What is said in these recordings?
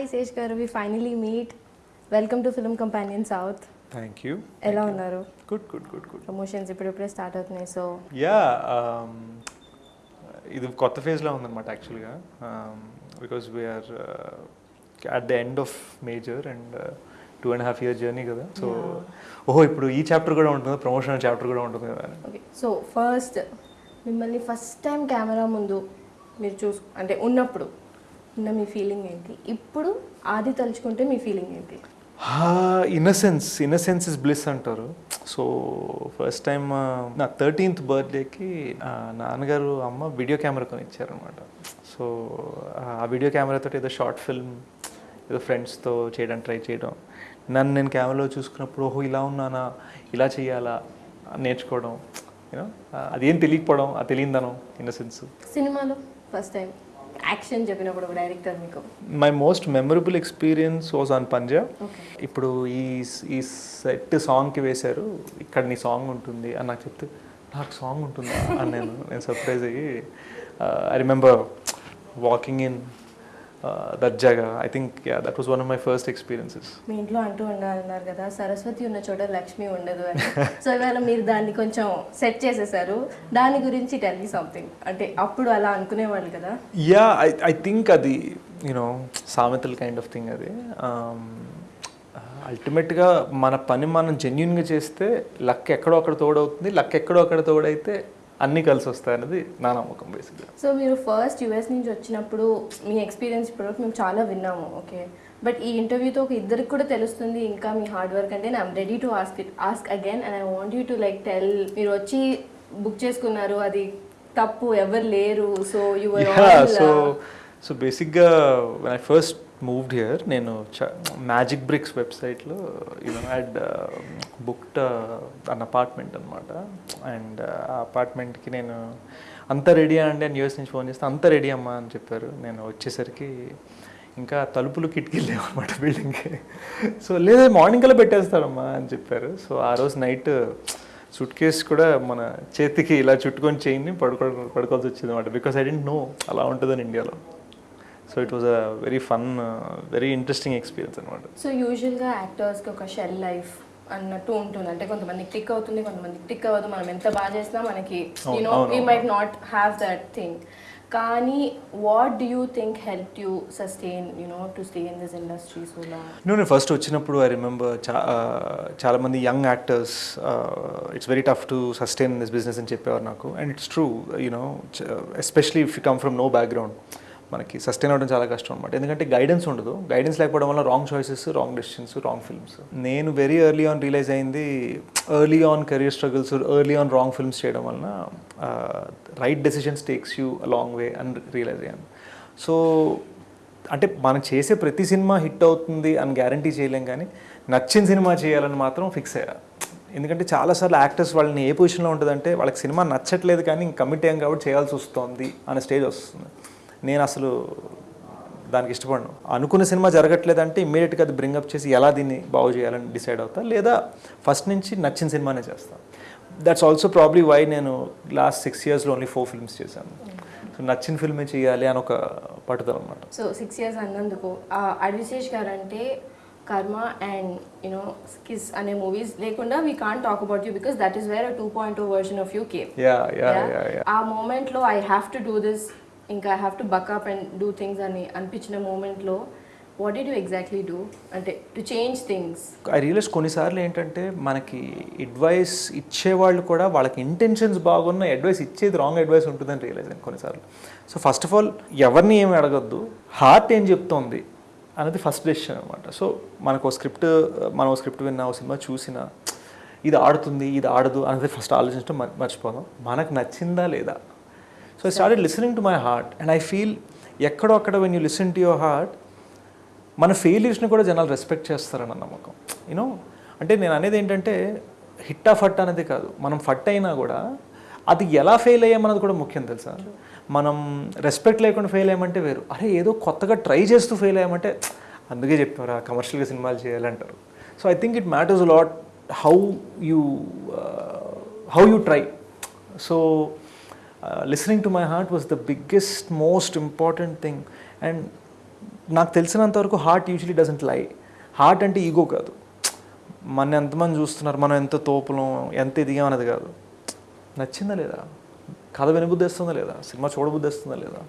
Hi Sesh garu we finally meet welcome to film companion south thank you ఎలా ఉన్నారు? Good good good good promotions ఇప్పుడిప్పుడే start అవుతున్నాయి so yeah ఇది కొత్త ఫేజ్లో ఉందన్నమాట యాక్చువల్గా because we're at the end of Major and two and half year journey కదా. సో ఓహో ఇప్పుడు ఈ చాప్టర్ కూడా ఉంటుంది? ప్రమోషన్ చాప్టర్ కూడా ఉంటుంది? కదా ఓకే సో ఫస్ట్ మిమ్మల్ని ఫస్ట్ టైం కెమెరా ముందు మీరు చూసు అంటే ఉన్నప్పుడు ఉన్న మీ ఫీలింగ్ ఏంటి? ఇప్పుడు ఆది తలుచుకుంటే మీ ఫీలింగ్ ఏంటి? ఇన్నసెన్స్ ఇన్నసెన్స్ ఇస్ బ్లిస్ అంటారు. సో ఫస్ట్ టైం నా థర్టీన్త్ బర్త్డేకి నాన్నగారు అమ్మ వీడియో కెమెరా కొని ఇచ్చారనమాట సో ఆ వీడియో కెమెరాతో ఏదో షార్ట్ ఫిల్మ్ ఏదో ఫ్రెండ్స్తో చేయడానికి ట్రై చేయడం. నన్ను నేను కెమెరాలో చూసుకున్నప్పుడు ఓహో ఇలా ఉన్నానా? ఇలా చేయాలా? నేర్చుకోవడం. యూనో అదేం తెలియకపోవడం ఆ తెలియదనం ఇన్నసెన్స్ సినిమాలో ఫస్ట్ టైం యాక్షన్ చెప్పినప్పుడు డైరెక్టర్ మీకు? My most memorable experience was on Punjab okay ఇప్పుడు ఈ ఈ సెట్ సాంగ్కి వేశారు. ఇక్కడ నీ సాంగ్ ఉంటుంది అని నాకు చెప్తే నాకు సాంగ్ ఉంటుందా? అని నేను నేను సర్ప్రైజ్ అయ్యి I remember walking in that జగా I think yeah that was one of my first experiences మీ ఇంట్లో అంటూ ఉండాలన్నారు కదా సరస్వతి ఉన్న చోట లక్ష్మి ఉండదు అని. సో ఇవాళ మీరు దాన్ని కొంచెం సెట్ చేసేసారు. దాని గురించి టెల్ మీ సంథింగ్ అంటే అప్పుడు అలా అనుకునేవాళ్ళు కదా? యా ఐ ఐ థింక్ అది యూనో సామెతల్ కైండ్ ఆఫ్ థింగ్ అది. అల్టిమేట్గా మన పని మనం జెన్యున్గా చేస్తే లక్ ఎక్కడో అక్కడ తోడవుతుంది లక్ ఎక్కడో అక్కడ తోడైతే అన్నీ కలిసి వస్తాయి అనేది నా నమ్మకం బేసిక్గా సో మీరు ఫస్ట్ యుఎస్ నుంచి వచ్చినప్పుడు మీ ఎక్స్పీరియన్స్ ఇప్పటివరకు మేము చాలా విన్నాము ఓకే బట్ ఈ ఇంటర్వ్యూతో ఒక ఇద్దరికి కూడా తెలుస్తుంది ఇంకా మీ హార్డ్ వర్క్ అంటే I'm ready to ask it ask again and I want you to like tell మీరు వచ్చి బుక్ చేసుకున్నారు అది తప్పు ఎవరు లేరు సో యువర్ సో సో బేసిక్గా ఐ ఫస్ట్ మూవ్డ్ హియర్ నేను మ్యాజిక్ బ్రిక్స్ వెబ్సైట్లో you know had booked an apartment అనమాట అండ్ ఆ అపార్ట్మెంట్కి నేను అంత రెడీ అండి అని యూఎస్ నుంచి ఫోన్ చేస్తే అంత రెడీ అమ్మా అని చెప్పారు. నేను వచ్చేసరికి ఇంకా తలుపులు కిటికీలు లేవన్నమాట బిల్డింగ్కి సో లేదా మార్నింగ్ కల్లా పెట్టేస్తారమ్మా అని చెప్పారు. సో ఆ రోజు నైట్ సూట్ కేస్ కూడా మన చేతికి ఇలా చుట్టుకొని చేయిని పడుకో పడుకోవాల్సి వచ్చింది అనమాట బికాస్ ఐ డెంట్ నో అలా ఉంటుందని ఇండియాలో. So it was a very fun very interesting experience అనమాట సో యూజువల్గా యాక్టర్స్కి ఒక షెల్ లైఫ్ అన్నట్టు ఉంటుంది. అంటే కొంతమందికి టిక్ అవుతుంది కొంతమందికి టిక్ అవ్వదు. మనం ఎంత బాగా చేసినా మనకి you know we. Might not have that thing కానీ what do you think help you sustain you know to stay in this industry so long నేను ఫస్ట్ వచ్చినప్పుడు ఐ రిమెంబర్ చా చాలామంది young actors it's very tough to sustain this business అని చెప్పేవారు నాకు. And it's true you know especially if you come from no background మనకి sustain అవ్వడం చాలా కష్టం అనమాట ఎందుకంటే గైడెన్స్ ఉండదు. గైడెన్స్ లేకపోవడం వల్ల wrong choices wrong decisions wrong films నేను వెరీ ఎర్లీ ఆన్ రియలైజ్ అయింది early on career struggles early on wrong films చేయడం వలన right decisions takes you long way అని రియలైజ్ అయ్యాను. సో అంటే మనం చేసే ప్రతి సినిమా హిట్ అవుతుంది అని గ్యారంటీ చేయలేం కానీ నచ్చిన సినిమా చేయాలని మాత్రం ఫిక్స్ అయ్యా. ఎందుకంటే చాలాసార్లు యాక్టర్స్ వాళ్ళని ఏ పొజిషన్లో ఉంటుందంటే వాళ్ళకి సినిమా నచ్చట్లేదు కానీ కమిట్ అయ్యాం కాబట్టి చేయాల్సి వస్తుంది అనే స్టేజ్ వస్తుంది. నేను అసలు దానికి ఇష్టపడను. అనుకున్న సినిమా జరగట్లేదంటే ఇమ్మీడియట్గా అది బ్రింగప్ చేసి ఎలా దీన్ని బాగు చేయాలని డిసైడ్ అవుతా లేదా ఫస్ట్ నుంచి నచ్చిన సినిమానే చేస్తాను దట్స్ ఆల్సో ప్రాబ్లీ వై నేను లాస్ట్ సిక్స్ ఇయర్స్లో ఓన్లీ ఫోర్ ఫిల్మ్స్ చేశాను. సో నచ్చిన ఫిల్మే చేయాలి అని ఒక పట్టుదల అనమాట సో సిక్స్ ఇయర్స్ అన్నందుకు అడ్విశేష్ గారు అంటే కర్మ అండ్ యునో కిస్ అనే మూవీస్ లేకుండా we can't talk about you because that is where two point two version of you came yeah yeah yeah yeah ఆ మూమెంట్లో I have to do this ఇంకా I have to back up and do things అని అనిపించిన మూమెంట్లో what did you exactly do అంటే to change things I realize కొన్నిసార్లు ఏంటంటే మనకి అడ్వైస్ ఇచ్చేవాళ్ళు కూడా వాళ్ళకి ఇంటెన్షన్స్ బాగున్న అడ్వైస్ ఇచ్చేది రాంగ్ అడ్వైస్ ఉంటుందని రియలైజ్ అయింది కొన్నిసార్లు. సో ఫస్ట్ ఆఫ్ ఆల్ ఎవరిని ఏమి అడగద్దు హార్ట్ ఏం చెప్తోంది అనేది ఫస్ట్ డెసిషన్ అనమాట సో మనకు స్క్రిప్ట్ మనం స్క్రిప్ట్ విన్నా ఓ సినిమా చూసినా ఇది ఆడుతుంది ఇది ఆడదు అనేది ఫస్ట్ ఆలోచించడం మర్చిపోదాం. మనకు నచ్చిందా లేదా? So I started listening to my heart and I feel ఎక్కడో అక్కడ when you listen to your heart మన ఫెయిల్యూర్స్ని కూడా జనాలు రెస్పెక్ట్ చేస్తారన్న నమ్మకం. యూనో అంటే నేను అనేది ఏంటంటే హిట్ ఆ ఫట్ అనేది కాదు. మనం ఫట్ అయినా కూడా అది ఎలా ఫెయిల్ అయ్యామన్నది కూడా ముఖ్యం తెలుసా? మనం రెస్పెక్ట్ లేకుండా ఫెయిల్ అయ్యామంటే వేరు. అరే ఏదో కొత్తగా ట్రై చేస్తూ ఫెయిల్ అయ్యామంటే అందుకే చెప్పారా కమర్షియల్గా సినిమాలు చేయాలంటారు. So I think it matters lot how you how you try so listening to my heart was the biggest most important thing and నాకు తెలిసినంత వరకు heart usually doesn't lie heart అంటే ఈగో కాదు. మన ఎంతమంది చూస్తున్నారు మనం ఎంత తోపులం ఎంత ఎదిగామన్నది కాదు. నచ్చిందా లేదా? కథ వినబుద్ధిస్తుందా లేదా? సినిమా చూడబుద్ధిస్తుందా లేదా?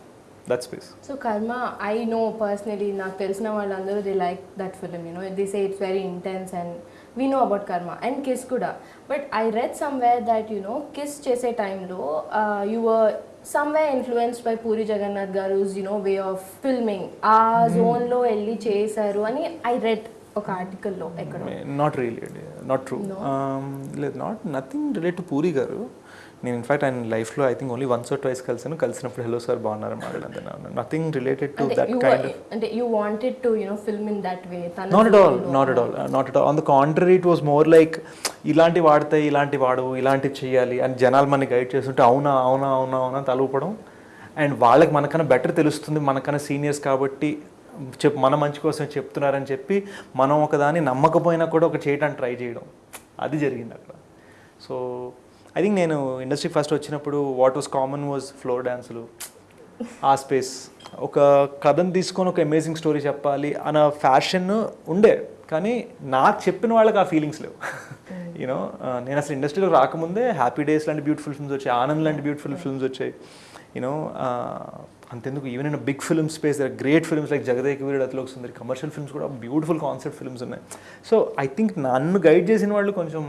That space so Karma I know personally నాకు తెలిసిన వాళ్ళందరూ they like that film you know the it's very intense and we know about Karma and Kiss కూడా but I read somewhere that you know Kiss చేసే టైంలో your somewhere influenced by Puri Jagannadh garu you know way of filming ఆ జోన్లో వెళ్ళి చేశారు అని I read ఒక ఆర్టికల్లో ఎక్కడో. నాట్ రియలీ నాట్ ట్రూ లేదు not nothing relate to Puri garu. నేను ఇన్ఫాక్ట్ ఆయన లైఫ్లో I think only once or twice కలిసాను. కలిసినప్పుడు హలో సార్ బాగున్నారు? మాట్లాడంతే nothing related to that kind అంటే you wanted to you know film in that way not at all not at all not at all on the contrary it was more like ఇలాంటి వాడతాయి ఇలాంటి వాడు ఇలాంటివి చేయాలి అని జనాలు మనని గైడ్ చేస్తుంటే అవునా అవునా అవునా అవునా తలూపడం. అండ్ వాళ్ళకి మనకన్నా బెటర్ తెలుస్తుంది మనకన్నా సీనియర్స్ కాబట్టి చెప్ మన మంచి కోసం చెప్తున్నారని చెప్పి మనం ఒకదాన్ని నమ్మకపోయినా కూడా ఒక చేయడానికి ట్రై చేయడం. అది జరిగింది అక్కడ. సో ఐ థింక్ నేను ఇండస్ట్రీ ఫస్ట్ వచ్చినప్పుడు what was common was floor డ్యాన్సులు ఆ స్పేస్ ఒక కథను తీసుకొని ఒక అమేజింగ్ స్టోరీ చెప్పాలి అన్న ఫ్యాషన్ ఉండే కానీ నాకు చెప్పిన వాళ్ళకి ఆ ఫీలింగ్స్ లేవు. యూనో నేను అసలు ఇండస్ట్రీలో రాకముందే హ్యాపీ డేస్ లాంటి బ్యూటిఫుల్ ఫిల్మ్స్ వచ్చాయి ఆనంద్ లాంటి బ్యూటిఫుల్ ఫిల్మ్స్ వచ్చాయి. యూనో అంతెందుకు even in big film space there great films like Jagadeka Veerudu Athiloka Sundari commercial films కూడా బ్యూటిఫుల్ కాన్సెప్ట్ ఫిల్మ్స్ ఉన్నాయి. సో ఐ థింక్ నన్ను గైడ్ చేసిన వాళ్ళు కొంచెం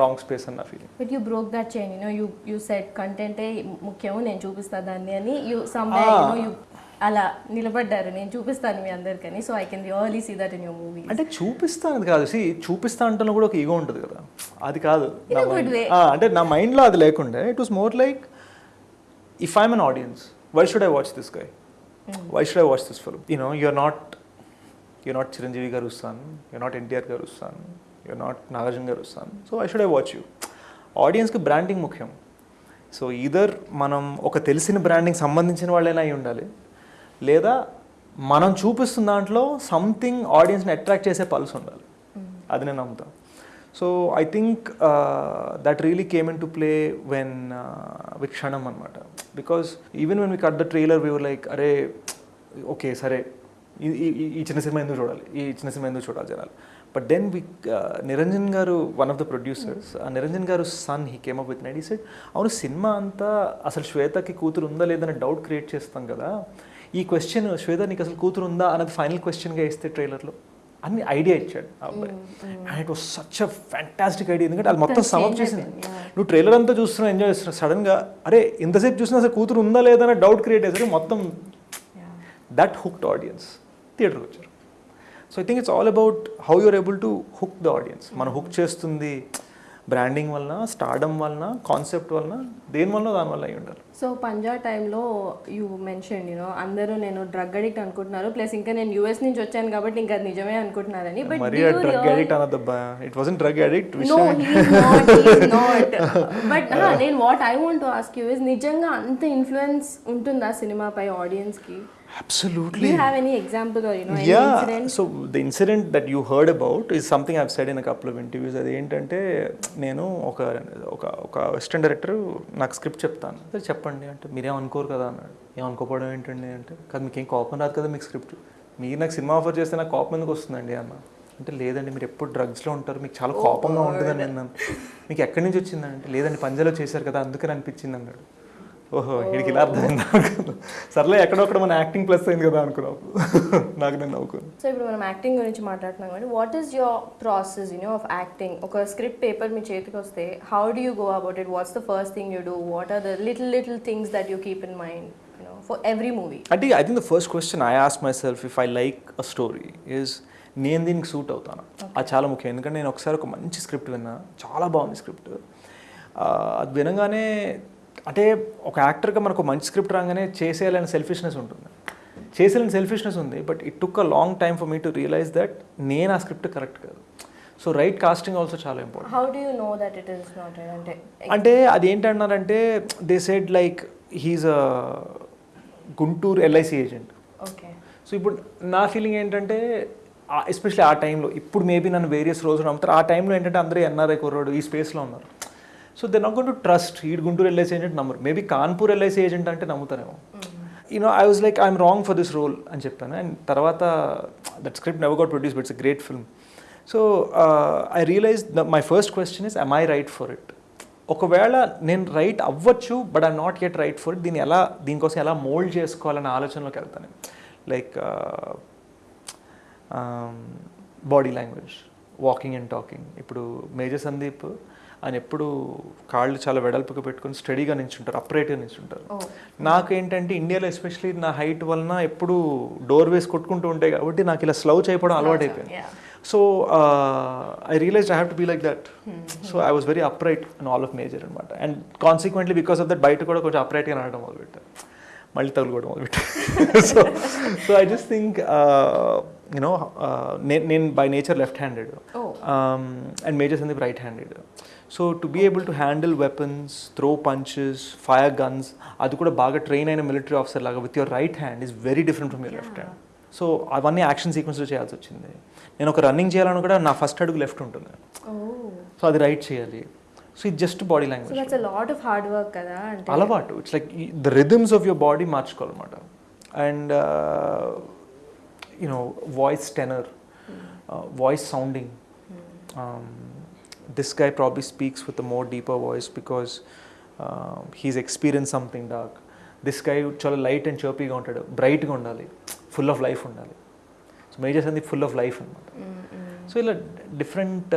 రాంగ్ స్పేస్ అన్న feeling but you broke that chain you know you you set కంటెంటే ముఖ్యం నేను చూపిస్తా దాన్ని అని యూ సమ్ యూ అలా నిలబడ్డారు. నేను చూపిస్తాను మీ అందరికని so I can really see that in your movie అంటే చూపిస్తాను కాదు. సి చూపిస్తా అంటలో కూడా ఒక ఈగో ఉంటుంది కదా. అది కాదు. అంటే నా మైండ్లో అది లేకుండే. It was more like if I'm an audience why should I watch this guy why should I watch this film you know you're not you're not Chiranjeevi garu వస్తాను యూఆర్ నాట్ ఎన్టీఆర్ గారు వస్తాను యూఆర్ నాట్ నాగార్జున గారు వస్తాను so I should I watch you ఆడియన్స్కి branding ముఖ్యం. So either మనం ఒక తెలిసిన branding సంబంధించిన వాళ్ళైనా అయి ఉండాలి లేదా మనం చూపిస్తున్న దాంట్లో సంథింగ్ ఆడియన్స్ని అట్రాక్ట్ చేసే పల్స్ ఉండాలి. అది నేను నమ్ముతాను so I think that really came in to play when with Kshanam అనమాట because even when we cut the trailer we like అరే ఓకే సరే. ఈ- ఈ- ఈ- ఈ చిన్న సినిమా ఎందుకు చూడాలి? ఈ చిన్న సినిమా ఎందుకు చూడాలి జనాలు? But then we Niranjan garu one of the producers Niranjan garu son he came up with night set అవును సినిమా అంతా అసలు శ్వేతకి కూతురు ఉందా లేదనే డౌట్ క్రియేట్ చేస్తాం కదా. ఈ క్వశ్చన్ శ్వేత నీకు అసలు కూతురు ఉందా? అన్నది ఫైనల్ క్వశ్చన్గా ఇస్తే ట్రైలర్లో అన్ని ఐడియా ఇచ్చాడు అబ్బాయి. And it was such a fantastic idea ఎందుకంటే అది మొత్తం సమప్ చేసింది. నువ్వు ట్రైలర్ అంతా చూస్తున్నావు ఎంజాయ్ చేస్తున్నావు సడన్గా అరే ఇంతసేపు చూసినా అసలు కూతురు ఉందా లేదా అనే డౌట్ క్రియేట్ చేశారు మొత్తం దట్ హుక్డ్ ఆడియన్స్ థియేటర్కి వచ్చారు. So I think it's all about how you're able to hook the audience మనం హుక్ చేస్తుంది బ్రాండింగ్ వలన స్టార్డమ్ వలన కాన్సెప్ట్ వలన దేని వలన దాని వల్ల అయి ఉండాలి. సో పంజా టైంలో యూ మెన్షన్ యూనో అందరూ నేను డ్రగ్ అడిక్ట్ అనుకుంటున్నారు. ప్లస్ ఇంకా నేను యూఎస్ నుంచి వచ్చాను కాబట్టి ఇంకా నిజమే అనుకుంటున్నారని. But drug addict అన్నదబ్బా it wasn't drug addict no not not but నేను what I want to ask you is నిజంగా అంత ఇన్ఫ్లుయెన్స్ ఉంటుందా సినిమాపై ఆడియన్స్కి? Absolutely you have any example or you know any yeah incident so the incident that you heard about is something I've said in couple of interviews అది ఏంటంటే నేను ఒక ఒక ఒక వెస్టర్న్ డైరెక్టర్ నాకు స్క్రిప్ట్ చెప్తాను. "సరే చెప్పండి అంటే మీరేం అనుకోరు కదా అన్నాడు. ఏం అనుకోపోవడం ఏంటండి అంటే కాదు మీకు ఏం కోపం రాదు కదా మీకు స్క్రిప్ట్. మీరు నాకు సినిమా ఆఫర్ చేస్తే నాకు కోపం ఎందుకు వస్తుందండి అన్న? అంటే లేదండి మీరు ఎప్పుడు డ్రగ్స్లో ఉంటారు మీకు చాలా కోపంగా ఉంటుందని అన్నాను. మీకు ఎక్కడి నుంచి వచ్చిందంటే లేదండి పంజాలో చేశారు కదా అందుకని అనిపించింది అన్నాడు. ఓహో వీడికి ఇలా అర్థమైంది అనుకున్నాను సర్లే ఎక్కడొక్కడ మన యాక్టింగ్ ప్లస్ అయింది కదా అనుకున్నావు. నాకు నేను నవ్వుకున్నాను సో ఇప్పుడు మనం యాక్టింగ్ గురించి మాట్లాడుతున్నాం కాబట్టి what is your process you know of acting ఒక స్క్రిప్ట్ పేపర్ మీ చేతికి వస్తే how do you go about it what's the first thing you do what are the little little things that you keep in mind for every movie అంటే I think the first question I ask myself if I like a story is నేను దీనికి suit అవుతాను? అది చాలా ముఖ్యం. ఎందుకంటే నేను ఒకసారి ఒక మంచి స్క్రిప్ట్ విన్నా చాలా బాగుంది స్క్రిప్ట్ అది వినగానే అంటే ఒక యాక్టర్గా మనకు మంచి స్క్రిప్ట్ రాగానే చేసేయాలని సెల్ఫిష్నెస్ ఉంటుంది. చేసేయాలని సెల్ఫిష్నెస్ ఉంది but it took a long time for me to realise that నేను ఆ స్క్రిప్ట్ కరెక్ట్ కాదు. సో రైట్ కాస్టింగ్ ఆల్సో చాలా important how do you know that it is not అంటే అంటే అది ఏంటన్నారంటే they said like he's a Guntur LIC agent okay. So ఇప్పుడు నా feeling ఏంటంటే ఎస్పెషల్లీ ఆ టైంలో ఇప్పుడు మేబీ నన్ను వేరియస్ రోజులు నమ్ముతారు. ఆ టైంలో ఏంటంటే అందరూ ఎన్ఆర్ఐ కుర్రాడు ఈ స్పేస్లో ఉన్నారు. So they not to trust ఈ గుంటూరు ఎల్ఐసి ఏజెంట్ నమ్మరు. మేబీ కాన్పూర్ ఎల్ఐసి ఏజెంట్ అంటే నమ్ముతారేమో. You know I was like I'm wrong for this role అని చెప్పాను. అండ్ తర్వాత that script never got produce it's a great film so I realise my first question is I right for it ఒకవేళ నేను right అవ్వచ్చు but I'm not get right for it దీన్ని ఎలా దీనికోసం ఎలా మోల్డ్ చేసుకోవాలనే ఆలోచనలోకి వెళ్తాను like body language walking and talking ఇప్పుడు మేజర్ సందీప్ ఆయన ఎప్పుడు కాళ్ళు చాలా వెడల్పుగా పెట్టుకొని స్టడీగా నించుంటారు అప్రైట్గా నించుంటారు. నాకేంటంటే ఇండియాలో ఎస్పెషలీ నా హైట్ వలన ఎప్పుడు డోర్ వేసి కొట్టుకుంటూ ఉంటాయి కాబట్టి నాకు ఇలా స్లౌచ్ అయిపోవడం అలవాటు అయిపోయింది. So I realise I have to be like that so I was very upright in all of Major అనమాట. And consequently because of that బయట కూడా కొంచెం అప్రైట్గా నడవడం మొదలుపెట్టాను. మళ్ళీ తగులుకోవడం మొదలుపెట్టాను. So so I just think you know నేను నేను by nature left handed. And Major Sandeep right handed so to be able to handle weapons throw punches fire guns అది కూడా బాగా ట్రైన్ అయిన మిలిటరీ ఆఫీసర్ లాగా with your right hand is very different from your left hand so అవన్నీ action సీక్వెన్స్లో చేయాల్సి వచ్చింది. నేను ఒక రన్నింగ్ చేయాలని కూడా నా ఫస్ట్ అడుగు లెఫ్ట్ ఉంటుంది. Oh. సో అది రైట్ చేయాలి. సో ఇది just body language lot of hard work కదా అలవాటు. It's like the rhythms of your body మార్చుకోవాలన్నమాట. And you know voice tenor voice sounding this guy probably speaks with more deeper voice because he's experience something dark this guy చాలా light and చర్పీగా ఉంటాడు. బ్రైట్గా ఉండాలి. Full of life ఉండాలి. So majors అంది full of life అనమాట so ఇలా different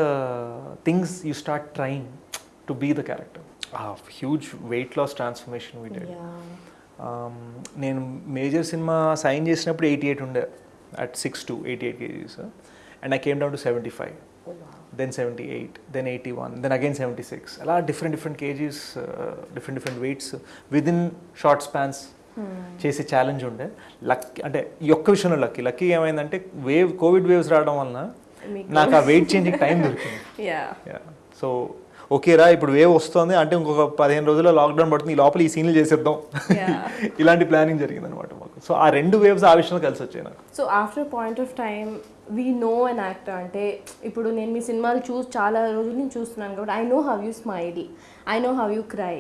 things you start trying to be the character huge weight loss transformation we did నేను మేజర్ సినిమా సైన్ చేసినప్పుడు ఎయిటీ ఎయిట్ ఉండే. At six to eighty eight KGs and I came down to seventy five then seventy eight then eighty one then again seventy six అలా different different KGs different different weights within short spans చేసే challenge ఉండే. Luck అంటే ఈ ఒక్క విషయంలో lucky lucky ఏమైందంటే wave Covid waves రావడం వలన నాకు ఆ వెయిట్ చేంజింగ్ టైం దొరికింది. సో ఓకేరా ఇప్పుడు వేవ్ వస్తుంది. అంటే ఇంకొక పదిహేను రోజుల్లో లాక్డౌన్ పడుతుంది. ఈ లోపల ఈ సీన్లు చేసేద్దాం. ఇలాంటి ప్లానింగ్ జరిగింది అనమాట మాకు. సో ఆ రెండు వేవ్స్ ఆ విషయంలో కలిసి వచ్చాయి నాకు. So after point of time we know an actor అంటే ఇప్పుడు నేను మీ సినిమాలు చూసి చాలా రోజుల నుంచి చూస్తున్నాను కాబట్టి I know how you smile I know how you cry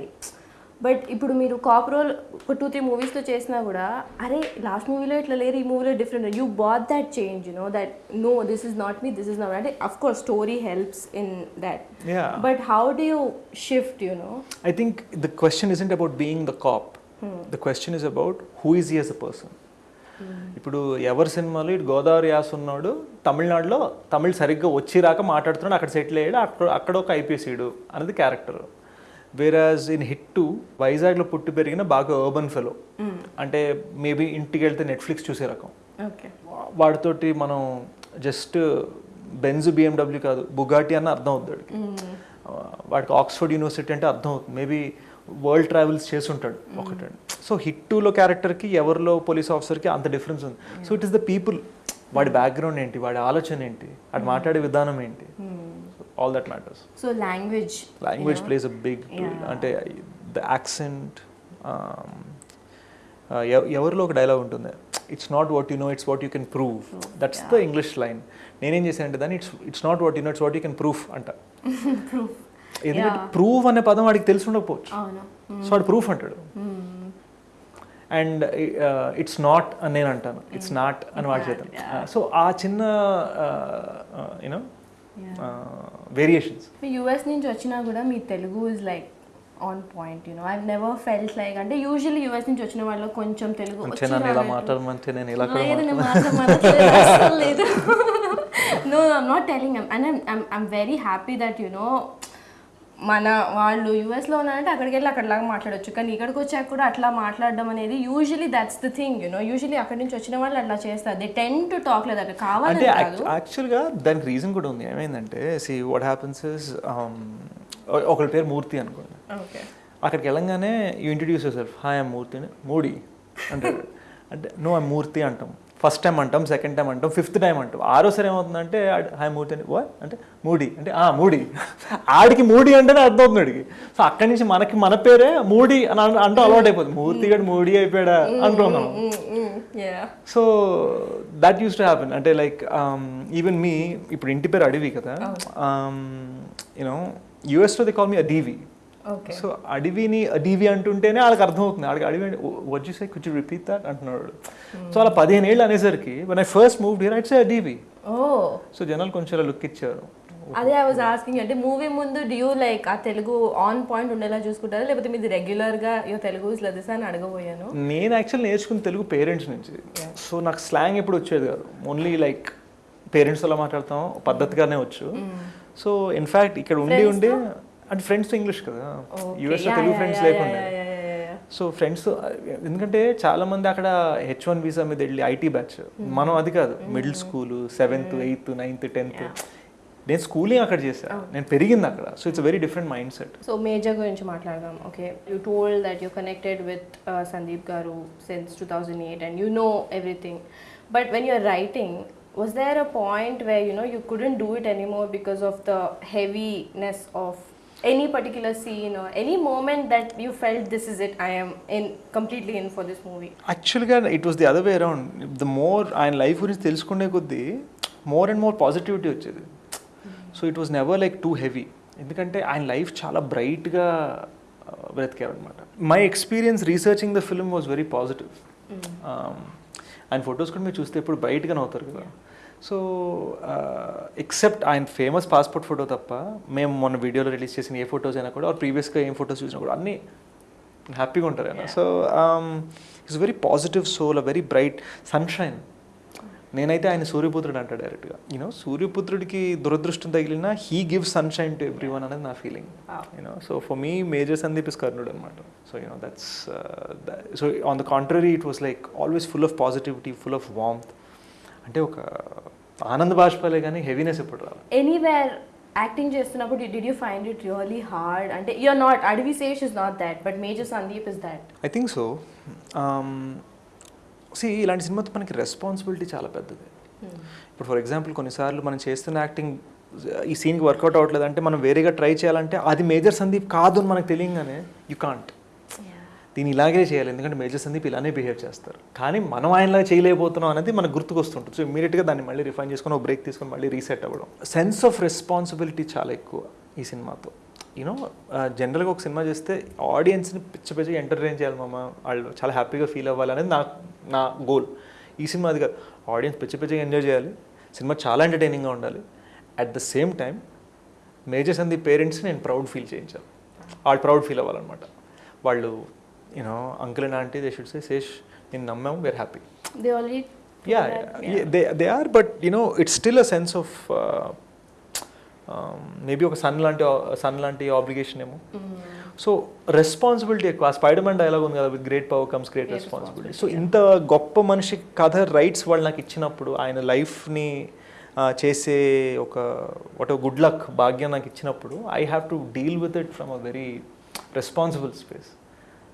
but ఇప్పుడు మీరు కాప్ రోల్ ఒక టూ త్రీ మూవీస్లో చేసినా కూడా అరే లాస్ట్ మూవీలో ఇట్లా లేరు ఈ మూవీలో different you but that change you know that no this is not me this is not అంటే of course story helps in that yeah but how do you shift you know I think the question is about being the cop the question is about who is as a person ఇప్పుడు ఎవరి సినిమాలో ఇటు Godavari as ఉన్నాడు తమిళనాడులో తమిళ్ సరిగ్గా వచ్చి రాక మాట్లాడుతున్నాడు అక్కడ సెటిల్ అయ్యాడు అక్కడ అక్కడ ఒక ఐపీఎస్సీడు అనేది క్యారెక్టర్. వేరాజ్ ఇన్ హిట్ వైజాగ్లో పుట్టి పెరిగిన బాగా అర్బన్ ఫెలో అంటే మేబీ ఇంటికి వెళ్తే నెట్ఫ్లిక్స్ చూసే రకం. ఓకే. వాడితోటి మనం జస్ట్ బెంజ్ బిఎండబ్ల్యూ కాదు బుగాటి అన్న అర్థం అవుతుంది వాడికి. వాడికి ఆక్స్ఫర్డ్ యూనివర్సిటీ అంటే అర్థం అవుతుంది. మేబీ వరల్డ్ ట్రావెల్స్ చేసి ఉంటాడు ఒకటండి సో హిట్ టూలో క్యారెక్టర్కి ఎవరిలో పోలీస్ ఆఫీసర్కి అంత డిఫరెన్స్ ఉంది. So it is the people వాడి బ్యాక్గ్రౌండ్ ఏంటి? వాడి ఆలోచన ఏంటి? వాడు మాట్లాడే విధానం ఏంటి? All that matters so language language plays a big. అంటే ద యాక్సెంట్ ఎవరిలో ఒక డైలాగ్ ఉంటుంది. It's not what you know it's what you can prove that's the English line నేనేం చేశాను అంటే దాన్ని it's it's not what you know it's what you can proof అంట. ఎందుకంటే. ప్రూవ్ అనే పదం వాడికి తెలిసి ఉండకపోవచ్చు. సో వాడు ప్రూఫ్ అంటాడు. అండ్ ఇట్స్ నాట్ అని నేను అంటాను. ఇట్స్ నాట్ అని వాడి చేతాను సో ఆ చిన్న యూనో వేరియేషన్స్ యూఎస్ నుంచి వచ్చినా కూడా మీ Telugu is like on point you know I never felt like అంటే యూజువల్లీ యూఎస్ నుంచి వచ్చిన వాళ్ళు కొంచెం తెలుగు ఇలా మాట్లాడమంటే నేను ఇలా లేదు telling and I'm I'm very happy that you know మన వాళ్ళు యూఎస్లో ఉన్నారంటే అక్కడికి వెళ్ళి అక్కడలాగా మాట్లాడొచ్చు. కానీ ఇక్కడికి వచ్చాక కూడా అట్లా మాట్లాడడం అనేది usually that's the thing you know usually అక్కడి నుంచి వచ్చిన వాళ్ళు అట్లా చేస్తారు. దే టెన్ టు టాక్ లేదు అక్కడ అంటే కాదు. యాక్చువల్గా దానికి రీజన్ కూడా ఉంది. ఏమైందంటే సి వాట్ హ్యాపన్స్ ఇస్ ఒకరి పేరు మూర్తి అనుకోండి. ఓకే అక్కడికి వెళ్ళంగానే you introduce yourself hi Murthy అని మూడి అంటాడు. అంటే నో ఐ మూర్తి అంటాం. ఫస్ట్ టైం అంటాం సెకండ్ టైం అంటాం ఫిఫ్త్ టైం అంటాం. ఆరోసారి ఏమవుతుందంటే హాయ్ మూర్తి అని. What? అంటే మూడి. అంటే ఆ మూడి. ఆడికి మూడి అంటేనే అర్థం అవుతుంది ఆడికి సో అక్కడి నుంచి మనకి మన పేరే మూడి అని అంటూ అలవాటు అయిపోతుంది. మూర్తి గడు మూడి అయిపోయాడా అంటాం మనం. Yeah so that used to happen అంటే లైక్ ఈవెన్ మీ ఇప్పుడు ఇంటి పేరు అడవి కదా. యూనో యూఎస్లో they call me a DV so అడవిని అడివి అంటుంటేనే వాళ్ళకి అర్థమవుతుంది. వాళ్ళకి అడవి వచ్చి సై కొంచెం రిపీట్ దట్ అంటున్నాడు. సో అలా పదిహేను ఏళ్ళు అనేసరికి when I first move here it's Adivi. So జనాలు కొంచెం అలా లుక్ ఇచ్చారు. అదే ఐ వాజ్ ఆస్కింగ్ అంటే మూవీ ముందు డ్యూ లైక్ ఆ తెలుగు ఆన్ పాయింట్ ఉండేలా చూసుకుంటారా? లేకపోతే మీది రెగ్యులర్గా యో తెలుగు ఇస్ లదిసా అని అడగబోయాను? నేను యాక్చువల్ నేర్చుకున్న తెలుగు పేరెంట్స్ నుంచి. సో నాకు స్లాంగ్ ఎప్పుడు వచ్చేది కాదు. ఓన్లీ లైక్ పేరెంట్స్ అలా మాట్లాడతాం. పద్ధతిగానే వచ్చు. సో ఇన్ఫ్యాక్ట్ ఇక్కడ ఉండి ఉండి అంటే ఫ్రెండ్స్ ఇంగ్లీష్ కదా? యూఎస్లో తెలుగు ఫ్రెండ్స్ లేకుండా. సో ఫ్రెండ్స్ ఎందుకంటే చాలా మంది అక్కడ హెచ్ వన్ వీసా మీద వెళ్ళి ఐటీ బ్యాచ్ మనం అది కాదు. Middle school seventh eighth ninth tenth నేను స్కూలింగ్ అక్కడ చేశాను నేను పెరిగింది అక్కడ. So it's very different mind set so Major గురించి మాట్లాడదాం. Okay you told that you connected with Sandeep garu since two thousand eight and you know everything but when you're writing was there a point where you know you couldn't do it anymore because of the heaviness of any particular scene or any moment that you felt this is it i am in completely in for this movie? యాక్చువల్గా it was the other way around the more ఆయన life గురించి తెలుసుకునే కొద్దీ more and more positivity వచ్చేది. So it was never like too heavy ఎందుకంటే ఆయన life చాలా బ్రైట్గా బ్రతికారనమాట my experience researching the film was very positive ఆయన ఫొటోస్ కూడా మీరు చూస్తే ఇప్పుడు బ్రైట్గానే అవుతారు కదా. సో ఎక్సెప్ట్ ఆయన ఫేమస్ పాస్పోర్ట్ ఫోటో తప్ప మేము మొన్న వీడియోలో రిలీజ్ చేసిన ఏ ఫొటోస్ అయినా కూడా ప్రీవియస్గా ఏం ఫొటోస్ చూసినా కూడా అన్నీ హ్యాపీగా ఉంటారు ఆయన. So it's very positive soul a very bright sunshine నేనైతే ఆయన సూర్యపుత్రుడు అంట డైరెక్ట్గా యూనో సూర్యపుత్రుడికి దురదృష్టం తగిలినా he give sunshine to everyone అనేది నా feeling you know so for me Major Sandeep is కర్ణుడు అనమాట so you know that's so on the contrary it was like always full of positivity full of warmth అంటే ఒక ఆనంద బాష్పాలే కానీ heaviness ఎప్పుడు రాదు. ఎనీవేర్ యాక్టింగ్ చేస్తున్నప్పుడు did you find it really hard అంటే you're not Adivi Sesh is not that but Major Sandeep is that I think so see ఇలాంటి సినిమాతో మనకి రెస్పాన్సిబిలిటీ చాలా పెద్దది. ఇప్పుడు ఫర్ ఎగ్జాంపుల్ కొన్నిసార్లు మనం చేస్తున్న యాక్టింగ్ ఈ సీన్కి వర్కౌట్ అవ్వట్లేదు అంటే మనం వేరేగా ట్రై చేయాలంటే అది మేజర్ సందీప్ కాదు అని మనకు తెలియగానే యూ కాంట్ దీన్ని ఇలాగే చేయాలి. ఎందుకంటే మేజర్ సందీప్ ఇలానే బిహేవ్ చేస్తారు. కానీ మనం ఆయనలా చేయలేకపోతున్నాం అనేది మనకు గుర్తుకొస్తుంటుంది. సో ఇమీడియట్గా దాన్ని మళ్ళీ రిఫైన్ చేసుకొని బ్రేక్ తీసుకొని మళ్ళీ రీసెట్ అవ్వడం. సెన్స్ ఆఫ్ రెస్పాన్సిబిలిటీ చాలా ఎక్కువ ఈ సినిమాతో. యూనో జనరల్గా ఒక సినిమా చేస్తే ఆడియన్స్ని పిచ్చి పిచ్చి ఎంటర్టైన్ చేయాలి మామ. వాళ్ళు చాలా హ్యాపీగా ఫీల్ అవ్వాలి అనేది నా నా గోల్ ఈ సినిమా అది కాదు. ఆడియన్స్ పిచ్చి పిచ్చిగా ఎంజాయ్ చేయాలి. సినిమా చాలా ఎంటర్టైనింగ్గా ఉండాలి. At the same time Major Sandeep parents నేను ప్రౌడ్ ఫీల్ చేయించాను వాళ్ళు ప్రౌడ్ ఫీల్ అవ్వాలన్నమాట. వాళ్ళు you know uncle and aunty they should say Sesh నేను నమ్మాము where happy they already yeah, yeah, they they are but you know it's still a sense of uh, maybe ఒక son లాంటి son లాంటి obligation ఏమో. So responsibility ఎక్కువ. Spider man dialogue ఉంది కదా with great power comes great responsibility so ఇంత గొప్ప మనిషి కథ రైట్స్ వాళ్ళు నాకు ఇచ్చినప్పుడు ఆయన లైఫ్ని చేసే ఒక వాట్ గుడ్ లక్ భాగ్యం నాకు ఇచ్చినప్పుడు I have to deal with it from a very responsible space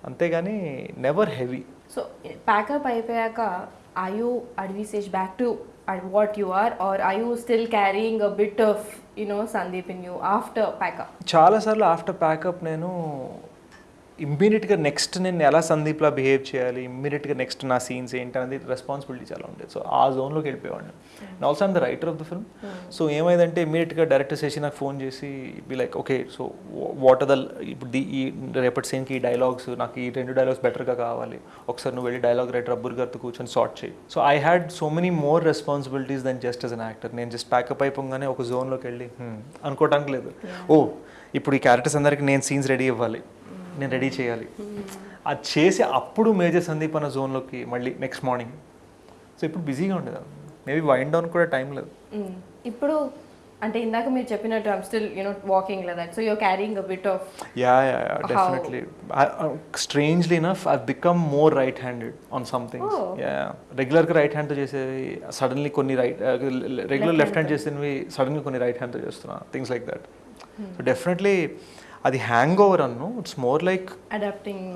అంతేగాని never heavy so pack up అయిపోయాక I you Adivi Sesh back to what you are are I you still carrying a bit of you know Sandeep in you after pack up చాలాసార్లు after pack up నేను ఇమ్మీడియట్గా next నేను ఎలా సందీప్లా behave చేయాలి ఇమ్మీడియట్గా next నా scenes ఏంటి అనేది రెస్పాన్సిబిలిటీ చాలా ఉండేది. సో ఆ జోన్లోకి వెళ్ళిపోయేవాడిని. And also I'm the writer of the film so ఏమైందంటే ఇమ్మీడియట్గా డైరెక్టర్ చేసి నాకు ఫోన్ చేసి be like okay so what are the ఇప్పుడు ది ఈ రేపటి సీన్కి ఈ డైలాగ్స్ నాకు ఈ రెండు డైలాగ్స్ బెటర్గా కావాలి. ఒకసారి నువ్వు వెళ్ళి డైలాగ్ రైటర్ అబ్బుర్ గారితో కూర్చొని సార్ట్ చేయి. So I had so many more responsibilities then just as an actor నేను జస్ట్ ప్యాకప్ అయిపోగానే ఒక జోన్లోకి వెళ్ళి "Hmm," అనుకోవటానికి లేదు. ఓ ఇప్పుడు ఈ క్యారెక్టర్స్ అందరికి నేను సీన్స్ రెడీ ఇవ్వాలి. నేను రెడీ చేయాలి. అది చేసి అప్పుడు మేజర్ సందీప్ అన్న జోన్లోకి మళ్ళీ నెక్స్ట్ మార్నింగ్ సో ఇప్పుడు బిజీగా ఉండేది. మేబీ వైండ్ డౌన్ కూడా టైం లేదు. ఇప్పుడు అంటే ఇందాక మీరు చెప్పినట్టు I'm still you know walking like that so you're carrying a bit of yeah yeah definitely strangely enough I become more right handed on something Oh. Yeah రెగ్యులర్గా right హ్యాండ్తో చేసేవి సడన్లీ కొన్ని రైట్ రెగ్యులర్ లెఫ్ట్ హ్యాండ్ చేసేవి సడన్గా కొన్ని right హ్యాండ్తో చేస్తున్నా things like that so definitely అది హ్యాంగ్ ఓవర్ అన్ను ఇట్స్ మోర్ లైక్ అడాప్టింగ్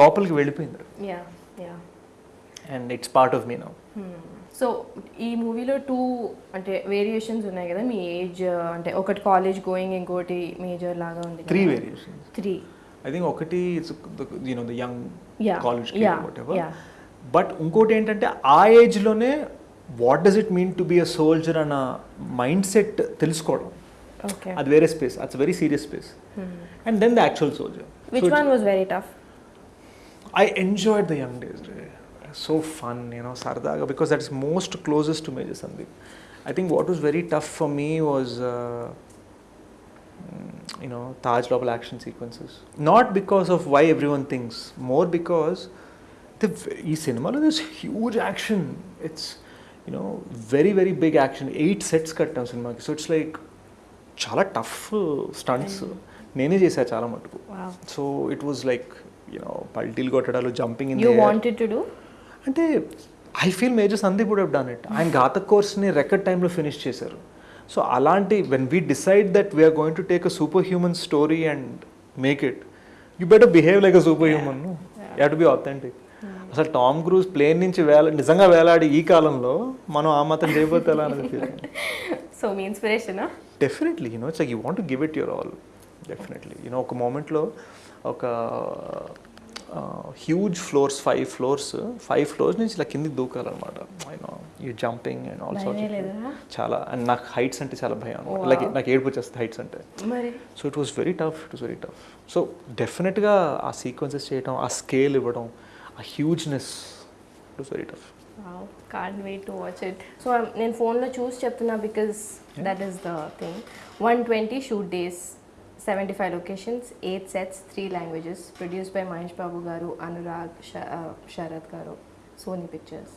లోపలికి వెళ్ళిపోయింది. Yeah yeah and it's part of me now so ఈ మూవీలో టూ అంటే వేరియేషన్స్ ఉన్నాయి కదా మీ ఏజ్ అంటే ఒకటి కాలేజ్ గోయింగ్ ఇంకోటి మేజర్ లాగా ఉంది three variations three I think ఒకటి you know the young college. But ఇంకోటి ఏంటంటే ఆ ఏజ్లోనే what does it mean to be a soldier అన్న మైండ్ సెట్ తెలుసుకోవడం. ఓకే అది వేరే space it's very serious space and then the actual soldier which one was very tough I enjoyed the young days. Ray. So fun, you know, Sardaga, because that's most closest to Major Sandeep. I think what was very tough for me was, uh, mm, you know, Taj level action sequences. Not because of why everyone thinks, more because the ఈ సినిమాలో this huge action it's you know very very big action eight sets కట్టాం సినిమాకి so it's like చాలా tough stunts నేనే చేశాను చాలా మటుకు. So it was like you know పల్టీలు కొట్టడాలు జంపింగ్ ఇన్ అంటే I feel Major Sandeep would have done it ఆయన ఘాతక్ కోర్స్ని రెకర్డ్ టైంలో ఫినిష్ చేశారు. సో అలాంటి when we decide that we're going to take a super human story and make it you better behave like a super human you to be authentic అసలు Tom Cruise plane నుంచి వేల నిజంగా వేలాడి ఈ కాలంలో మనం ఆ మాత్రం చేయబోతే ఎలా అనేది సో మీ ఇన్స్పిరేషనా definitely you know it's you want give it your all definitely you know ఒక మూమెంట్లో ఒక huge floors five floors five floors నుంచి ఇలా కిందికి దూకాలన్నమాట. You know you jumping and all భయమే లేదా? చాలా అండ్ నాకు హైట్స్ అంటే చాలా భయం. అనమాట. లైక్ నాకు ఏడుపు వచ్చేస్తుంది హైట్స్ అంటే. So it was very tough it was very tough so డెఫినెట్గా ఆ సీక్వెన్సెస్ చేయడం ఆ స్కేల్ ఇవ్వడం ఆ హ్యూజ్నెస్ it was very tough can't wait to watch it so నేను ఫోన్లో చూసి చెప్తున్నా because that is the thing one twenty shoot days seventy five locations eight sets three languages produce by Mahesh Babu garu Anurag Sharath garu Sony Pictures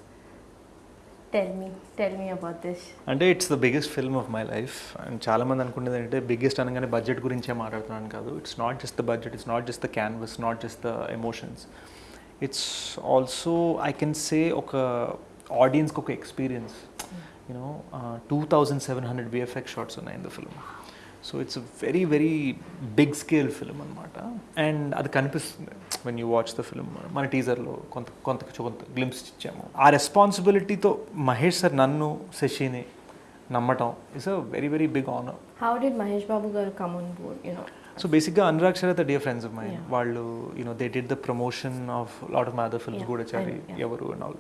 tell me tell me about this అంటే it's the biggest film of my life and చాలామంది అనుకునేది అంటే biggest అనగానే budget గురించే మాట్లాడుతున్నాను కాదు. It's not just the budget it's not just the canvas not just the emotions it's also I can say ఒక ఆడియన్స్కి ఒక experience you know two thousand seven hundred VFX shots ఉన్నాయి in the film so it's very very big scale film అనమాట and అది కనిపిస్తుంది when you watch the film మన టీజర్లో కొంత కొంత కొంత గ్లిమ్స్ ఇచ్చాము. ఆ రెస్పాన్సిబిలిటీతో మహేష్ సార్ నన్ను శశిని నమ్మటం it's a very very big honour how did Mahesh Babu garu come on board you know so బేసిక్గా Anurag Sharath dear friends of mine. వాళ్ళు you know they did the promotion of lot of mother know, yeah. ఎవరు and all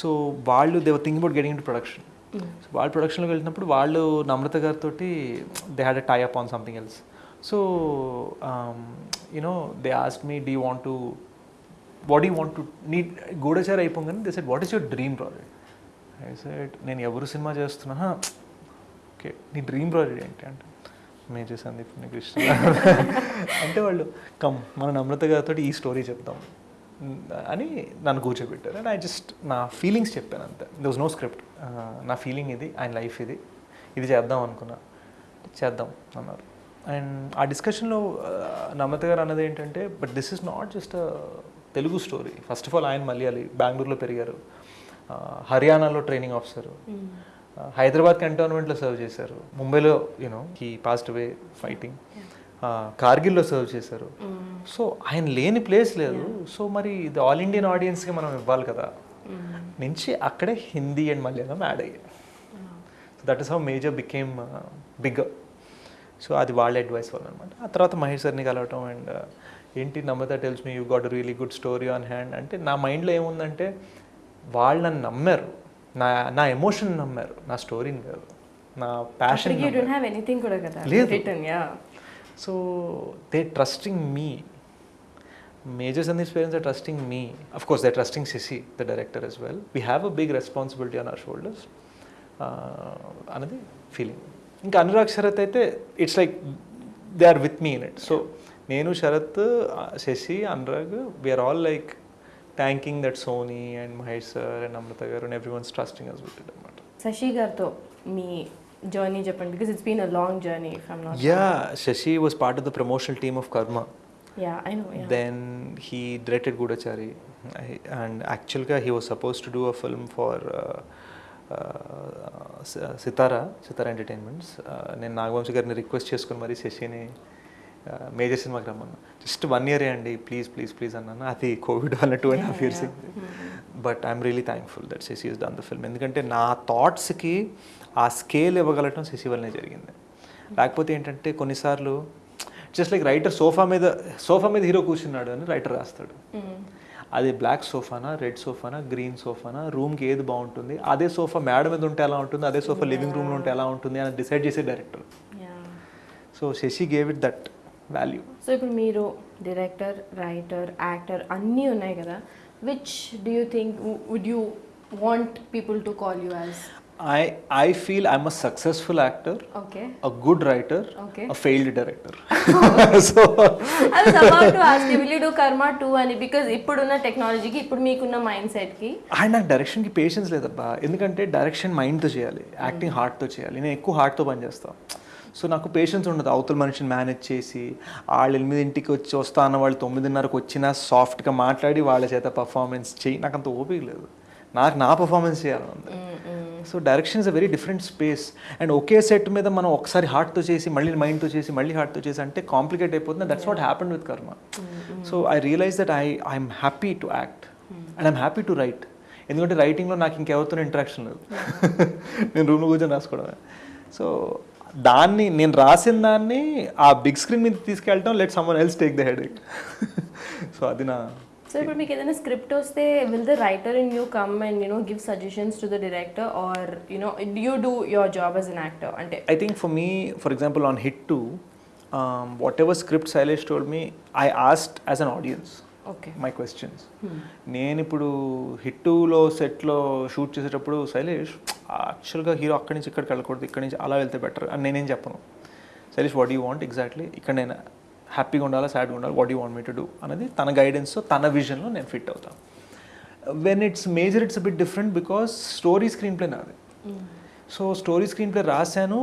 so వాళ్ళు they were think about getting to production so వాళ్ళు ప్రొడక్షన్లోకి వెళ్తున్నప్పుడు వాళ్ళు నమ్రత గారితో they had a tie up on something else so you know they ask me D want to what you want to నీ గూఢచారి అయిపోగానే they said what is your dream project I said నేను ఎవరు cinema చేస్తున్నా? Okay నీ dream project ఏంటి? అంటే major Sandeep Krishna. అంటే వాళ్ళు కమ్ మన నమ్రత గారితో ఈ స్టోరీ చెప్తాం. అని నన్ను కూర్చోబెట్టారు. అండ్ ఐ జస్ట్ నా ఫీలింగ్స్ చెప్పాను అంతే. ద వాజ్ నో స్క్రిప్ట్ నా ఫీలింగ్ ఇది ఆయన లైఫ్ ఇది. ఇది చేద్దాం అనుకున్నా. చేద్దాం అన్నారు. అండ్ ఆ డిస్కషన్లో నమ్రత గారు అన్నది ఏంటంటే but this is not just Telugu story first of all ఆయన మలయాళి బెంగళూరులో పెరిగారు. హర్యానాలో ట్రైనింగ్ ఆఫీసరు హైదరాబాద్ కంటోన్మెంట్లో సర్వ్ చేశారు. ముంబైలో you know he passed away fighting కార్గిల్లో serve చేశారు. సో ఆయన లేని ప్లేస్ లేదు. సో మరి ఇది ఆల్ ఇండియన్ ఆడియన్స్కి మనం ఇవ్వాలి కదా. నుంచి అక్కడే హిందీ అండ్ మలయాళం యాడ్ అయ్యాయి. So that is how Major became bigger so అది వాళ్ళ అడ్వైస్ వల్ల అనమాట ఆ తర్వాత మహేష్ సార్ని కలవటం అండ్ ఏంటి Namrata tells me you got really good story on hand అంటే నా మైండ్లో ఏముందంటే వాళ్ళు నన్ను నమ్మారు. నా నా ఎమోషన్ నమ్మారు నా స్టోరీని కాదు నా ప్యాషన్ ఎనీథింగ్ కూడా కదా? లేదు. So they trusting me Major Sandeep parents are trusting me of course they trusting Sashi the director as well we have a big responsibility on our shoulders అన్నది ఫీలింగ్ ఇంకా అనురాగ్ శరత్ అయితే it's like they are with me in it so నేను Sharath Sashi Anurag we're all like thanking that Sony and Mahesh sir and Amrutha garu and everyone's trusting us with అనమాట శశి గారితో మీ journey చెప్పండి because it's been a long journey from not yeah Sashi was part of the promotional team of Karma yeah I know yeah Then he directed Gudachari, I- and actually he was supposed to do a film for uh, uh, Si- Sithara Sithara entertainments నేను నాగవంశి గారిని request చేసుకుని మరీ శశిని major సినిమాకి రమ్మన్నా. Just one ఇయరే అండి please please please అన్నాను. అది కోవిడ్ వల్ల two and half years but I'm really thankful that Sashi is done the film ఎందుకంటే నా థాట్స్కి ఆ స్కేల్ ఇవ్వగలటం శశి వల్లనే జరిగింది. లేకపోతే ఏంటంటే కొన్నిసార్లు జస్ట్ లైక్ రైటర్ సోఫా మీద సోఫా మీద హీరో కూర్చున్నాడు అని రైటర్ రాస్తాడు. అది బ్లాక్ సోఫానా రెడ్ సోఫానా గ్రీన్ సోఫానా రూమ్కి ఏది బాగుంటుంది అదే సోఫా మేడ మీద ఉంటే ఎలా ఉంటుంది అదే సోఫా లివింగ్ రూమ్లో ఉంటే ఎలా ఉంటుంది అని డిసైడ్ చేసే director so Sashi gave it that value so ఇప్పుడు మీరు డైరెక్టర్ రైటర్ యాక్టర్ అన్నీ ఉన్నాయి కదా. Which do you think would you want people to call you as I I feel I'm a successful actor okay I was about to ask you, will you do Karma 2 అని because ఇప్పుడున్న టెక్నాలజీకి ఇప్పుడు మీకున్న mind సెట్కి and నాకు డైరెక్షన్కి patience లేదబ్బా. ఎందుకంటే direction మైండ్తో చేయాలి యాక్టింగ్ హార్ట్తో చేయాలి. నేను ఎక్కువ హార్ట్తో పనిచేస్తాను సో నాకు పేషెన్స్ ఉండదు. అవతల మనిషిని మేనేజ్ చేసి వాళ్ళు ఎనిమిదింటికి వచ్చి వస్తా అన్న వాళ్ళు తొమ్మిదిన్నరకు వచ్చినా సాఫ్ట్గా మాట్లాడి వాళ్ళ చేత పర్ఫార్మెన్స్ చేయి. నాకు అంత ఓపిక లేదు. నాకు నా పర్ఫార్మెన్స్ చేయాలని ఉంది. So direction is a very different space and okay set మీద మనం ఒకసారి హార్ట్తో చేసి మళ్ళీ మైండ్తో చేసి మళ్ళీ హార్ట్తో చేసి అంటే కాంప్లికేట్ అయిపోతుంది. That's what happen with Karma so I realise that I I'm happy to act and I'm happy to write ఎందుకంటే రైటింగ్లో నాకు ఇంకెవరితో ఇంటరాక్షన్ లేదు. నేను రూమ్లో కూర్చొని రాసుకోవడమే. సో దాన్ని నేను రాసిన దాన్ని ఆ బిగ్ స్క్రీన్ మీద తీసుకెళ్ళటం let someone else take the head so అది నా సో ఇప్పుడు మీకు ఏదైనా స్క్రిప్ట్ వస్తే will the writer in you come and you know give suggestions to the director or you know you do your job as an actor అంటే I think for me, for example, on Hit 2, um, whatever script Silesh told me, I asked as an audience. Okay my questions. నేను ఇప్పుడు hit టూలో సెట్లో shoot చేసేటప్పుడు శైలేష్ యాక్చువల్గా hero అక్కడి నుంచి ఇక్కడికి వెళ్ళకూడదు. ఇక్కడి నుంచి అలా వెళ్తే బెటర్ అని నేనేం చెప్పను. Shailesh what you want exactly ఇక్కడ నేను హ్యాపీగా ఉండాలా సాడ్గా ఉండాలి what you want me to do అనేది తన గైడెన్స్తో తన విజన్లో నేను ఫిట్ అవుతాను. When it's Major it's bit different because story screenplay నాది. సో స్టోరీ స్క్రీన్ ప్లే రాశాను.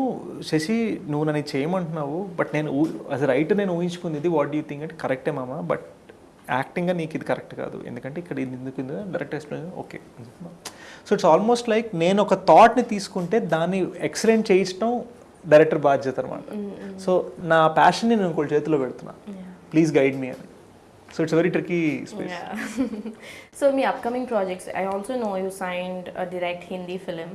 శశి నువ్వు నన్ను చేయమంటున్నావు బట్ నేను యాజ్ రైటర్ నేను ఊహించుకుంది ఇది వాట్ యూ థింక్ అంటే కరెక్టే మామ బట్ యాక్టింగ్గా నీకు ఇది కరెక్ట్ కాదు. ఎందుకంటే ఇక్కడ ఇది ఎందుకు direct explain okay so it's almost like నేను ఒక థాట్ని తీసుకుంటే దాన్ని ఎక్సలెంట్ చేయించడం డైరెక్టర్ బాధ్యత అనమాట సో నా ప్యాషన్ని నేను ఇంకోటి చేతిలో పెడుతున్నా. ప్లీజ్ గైడ్ మీ అని. So it's very tricky space so me upcoming projects I also know you signed direct Hindi film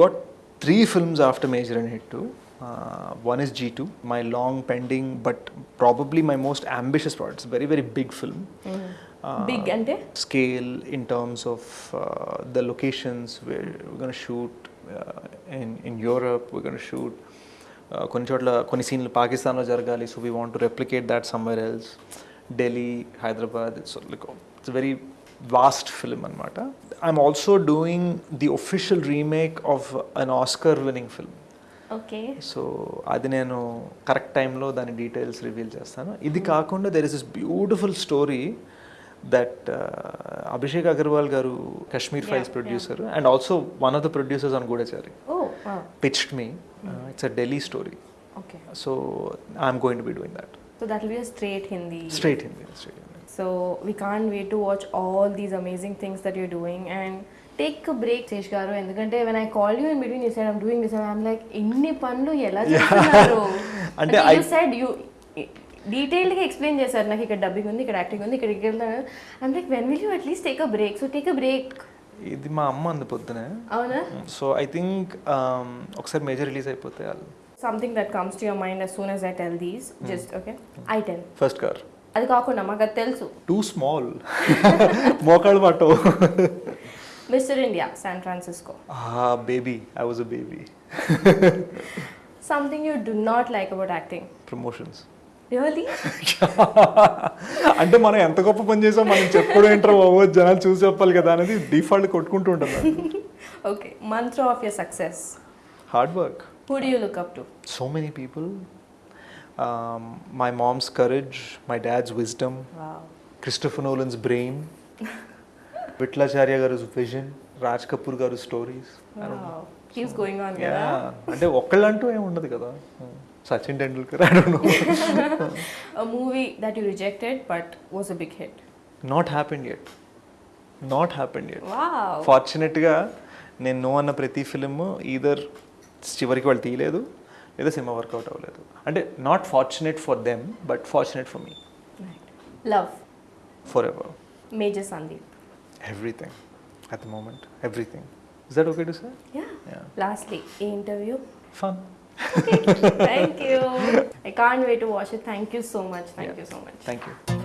got three films after Major and Hit 2. Uh, one is G2, my long pending but probably my most ambitious project. It's a very, very big film. Uh, big అంటే Scale in terms of uh, the locations where we're going to shoot uh, in, in Europe, we're going to shoot. Uh, కొన్ని చోట్ల కొన్ని సీన్లు పాకిస్తాన్లో జరగాలి so we want to replicate that somewhere else Delhi Hyderabad it's like it's very vast film అనమాట I'm also doing the official remake of an Oscar winning film okay so అది నేను correct టైంలో దాని డీటెయిల్స్ రివీల్ చేస్తాను. ఇది కాకుండా there is is beautiful story that Abhishek Agarwal garu Kashmir files producer and also one of the producers on Goodachari oh pitched me it's a Delhi story okay so I'm going to be doing that so that will be straight Hindi straight Hindi straight Hindi So we can't wait to watch all these amazing things that you're doing and a break, Sesh garu. ఎందుకంటే I call you in between you said I'm doing this. And I'm like ఇన్ని పనులు ఎలా చేస్తున్నారు? అంటే అంటే I- you said you డీటెయిల్డ్గా explain చేశారు. నాకు ఇక్కడ డబ్బింగ్ ఉంది ఇక్కడ యాక్టింగ్ ఉంది ఇక్కడ ఇక్కడ I'm like when will you at least take a break so take a break ఇది మా అమ్మ అంది పొద్దునే. అవునా? సో ఐ థింక్ ఒకసారి మేజర్ రిలీజ్ అయిపోతే something that comes to your mind as soon as I tell these. Just okay? I tell. First car అది కాకుండా మాకు అది తెలుసు. టూ స్మాల్ మోకాళ్ళు పట్టవు Mister India San Francisco. Baby I was a baby something you do not like about acting promotions really అంటే మనం ఎంత గొప్ప పని చేసాం మనం చెప్పుడు ఏంటో బాబు? జనాలు చూసి చెప్పాలి కదా అనేది డిఫాల్ట్ కొట్టుకుంటూ ఉంటుంది okay mantra of your success hard work who do you look up to so many people my mom's courage my dad's wisdom Christopher Nolan's brain Vittalacharya garu vision Raj Kapoor గారు స్టోరీస్. అంటే ఒక్కళ్ళంటూ ఏమి ఉండదు కదా? Sachin Tendulkar movie that you rejected but was a big hit. Not happened at not happened at wow. ఫార్చునేట్గా నేను no అన్న ప్రతి film either చివరికి వాళ్ళు తీయలేదు లేదా సినిమా వర్కౌట్ అవ్వలేదు. అంటే not fortunate for them but fortunate for me love. Forever major sandeep. Everything at the moment, everything. Is that okay to say? Yeah. yeah. Lastly, interview. Fun. Okay. Thank you. I can't wait to watch it. Thank you so much. Thank yeah. you so much. Thank you.